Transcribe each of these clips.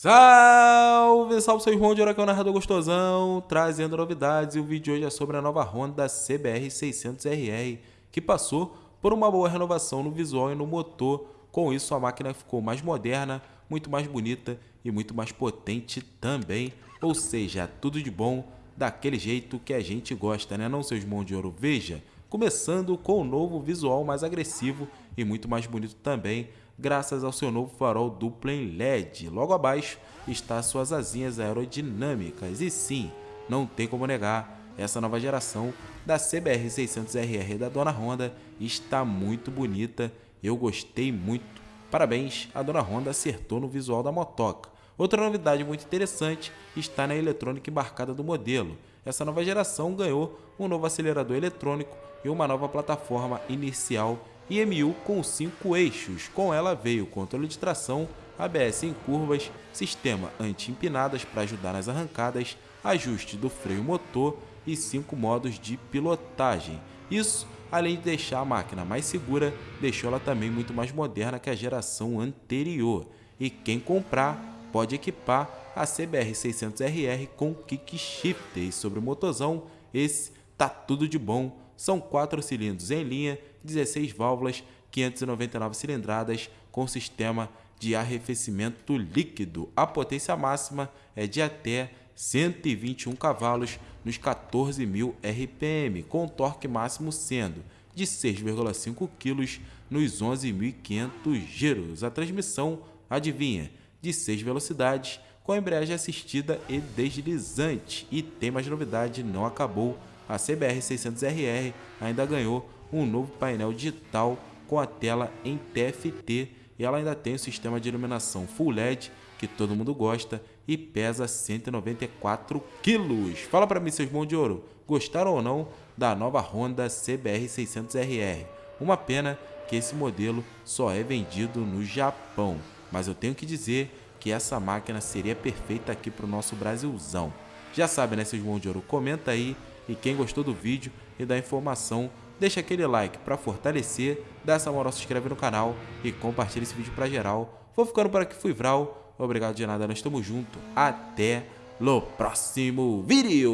Salve, salve, seu irmão de hora que é o narrador gostosão, trazendo novidades e o vídeo de hoje é sobre a nova Honda CBR 600RR, que passou por uma boa renovação no visual e no motor, com isso a máquina ficou mais moderna, muito mais bonita e muito mais potente também, ou seja, tudo de bom, daquele jeito que a gente gosta, né não, seus irmãos de ouro? Veja, começando com o novo visual mais agressivo e muito mais bonito também, graças ao seu novo farol duplo em LED. Logo abaixo está suas asinhas aerodinâmicas e sim, não tem como negar, essa nova geração da CBR 600RR da Dona Honda está muito bonita, eu gostei muito. Parabéns, a Dona Honda acertou no visual da motoca. Outra novidade muito interessante está na eletrônica embarcada do modelo. Essa nova geração ganhou um novo acelerador eletrônico e uma nova plataforma inicial IMU com 5 eixos. Com ela veio controle de tração, ABS em curvas, sistema anti-empinadas para ajudar nas arrancadas, ajuste do freio motor e 5 modos de pilotagem. Isso, além de deixar a máquina mais segura, deixou ela também muito mais moderna que a geração anterior. E quem comprar pode equipar a CBR 600RR com kick shifter. E sobre o motorzão, esse tá tudo de bom são 4 cilindros em linha, 16 válvulas, 599 cilindradas com sistema de arrefecimento líquido. A potência máxima é de até 121 cavalos nos 14.000 RPM, com torque máximo sendo de 6,5 kg nos 11.500 giros. A transmissão, adivinha, de 6 velocidades, com embreagem assistida e deslizante. E tem mais novidade, não acabou a CBR 600RR ainda ganhou um novo painel digital com a tela em TFT e ela ainda tem o sistema de iluminação Full LED que todo mundo gosta e pesa 194 quilos. Fala para mim, seus bons de ouro, gostaram ou não da nova Honda CBR 600RR? Uma pena que esse modelo só é vendido no Japão, mas eu tenho que dizer que essa máquina seria perfeita aqui para o nosso Brasilzão. Já sabe, né, seus bons de ouro? Comenta aí e quem gostou do vídeo e da informação, deixa aquele like para fortalecer, dá essa moral, se inscreve no canal e compartilha esse vídeo para geral. Vou ficando por aqui, fui Vral. Obrigado de nada, nós estamos juntos. Até no próximo vídeo.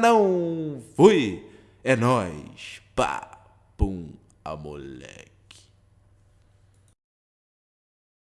Não, fui. É nóis. Pá, pum, a moleque.